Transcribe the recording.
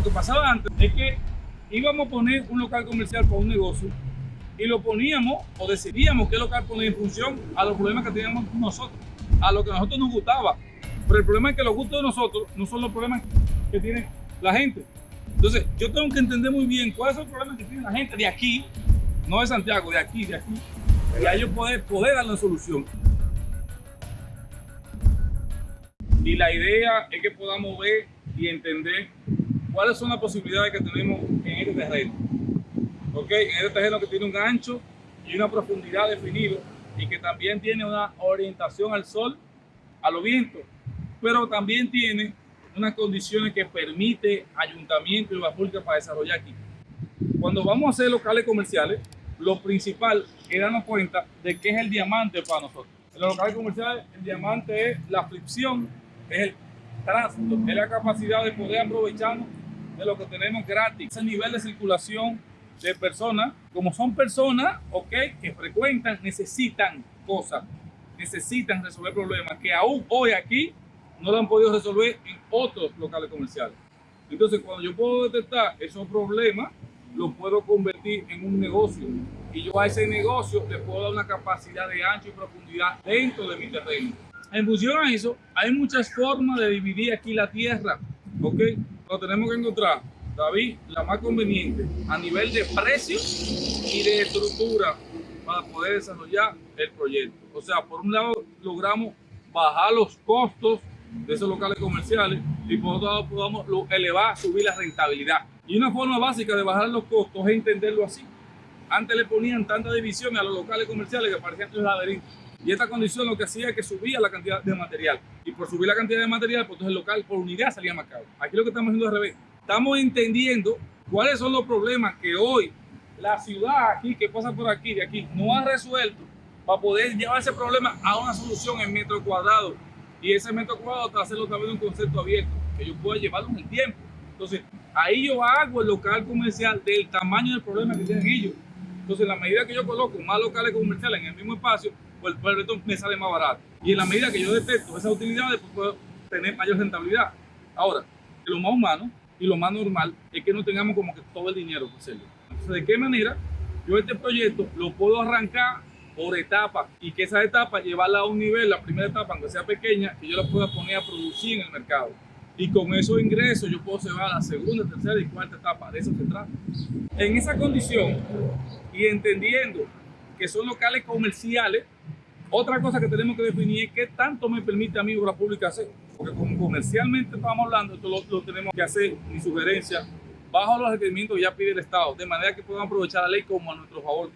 Lo que pasaba antes es que íbamos a poner un local comercial para un negocio y lo poníamos o decidíamos qué local poner en función a los problemas que teníamos nosotros, a lo que a nosotros nos gustaba. Pero el problema es que los gustos de nosotros no son los problemas que tiene la gente. Entonces, yo tengo que entender muy bien cuáles son los problemas que tiene la gente de aquí, no de Santiago, de aquí, de aquí, y a ellos poder, poder darle solución. Y la idea es que podamos ver y entender cuáles son las posibilidades que tenemos en este terreno. ¿Ok? En este terreno que tiene un ancho y una profundidad definido y que también tiene una orientación al sol, a los vientos, pero también tiene unas condiciones que permite ayuntamiento y pública para desarrollar aquí. Cuando vamos a hacer locales comerciales, lo principal es darnos cuenta de qué es el diamante para nosotros. En los locales comerciales, el diamante es la fricción, es el tránsito, es la capacidad de poder aprovecharnos de lo que tenemos gratis. Ese nivel de circulación de personas, como son personas, ok, que frecuentan, necesitan cosas, necesitan resolver problemas que aún hoy aquí no lo han podido resolver en otros locales comerciales. Entonces, cuando yo puedo detectar esos problemas, los puedo convertir en un negocio y yo a ese negocio le puedo dar una capacidad de ancho y profundidad dentro de mi terreno. En función a eso, hay muchas formas de dividir aquí la tierra, ¿ok? Lo tenemos que encontrar, David, la más conveniente a nivel de precio y de estructura para poder desarrollar el proyecto. O sea, por un lado logramos bajar los costos de esos locales comerciales y por otro lado podamos elevar, subir la rentabilidad. Y una forma básica de bajar los costos es entenderlo así. Antes le ponían tanta división a los locales comerciales que parecían un laberinto. Y esta condición lo que hacía es que subía la cantidad de material. Y por subir la cantidad de material, pues entonces el local por unidad salía más caro. Aquí lo que estamos haciendo al revés. Estamos entendiendo cuáles son los problemas que hoy la ciudad aquí, que pasa por aquí, de aquí, no ha resuelto para poder llevar ese problema a una solución en metro cuadrado y ese metro cuadrado hacerlo también un concepto abierto, que yo pueda llevarlo en el tiempo. Entonces, ahí yo hago el local comercial del tamaño del problema que tienen ellos. Entonces, en la medida que yo coloco más locales comerciales en el mismo espacio, el proyecto me sale más barato. Y en la medida que yo detecto esas utilidades, pues puedo tener mayor rentabilidad. Ahora, lo más humano y lo más normal es que no tengamos como que todo el dinero hacerlo. Entonces, ¿de qué manera yo este proyecto lo puedo arrancar por etapas y que esa etapa llevarla a un nivel, la primera etapa, aunque sea pequeña, que yo la pueda poner a producir en el mercado. Y con esos ingresos yo puedo llevar a la segunda, tercera y cuarta etapa. De eso se trata. En esa condición y entendiendo que son locales comerciales, otra cosa que tenemos que definir es qué tanto me permite a mí obra pública hacer. Porque como comercialmente estamos hablando, esto lo, tenemos que hacer, mi sugerencia, bajo los requerimientos que ya pide el Estado, de manera que podamos aprovechar la ley como a nuestro favor.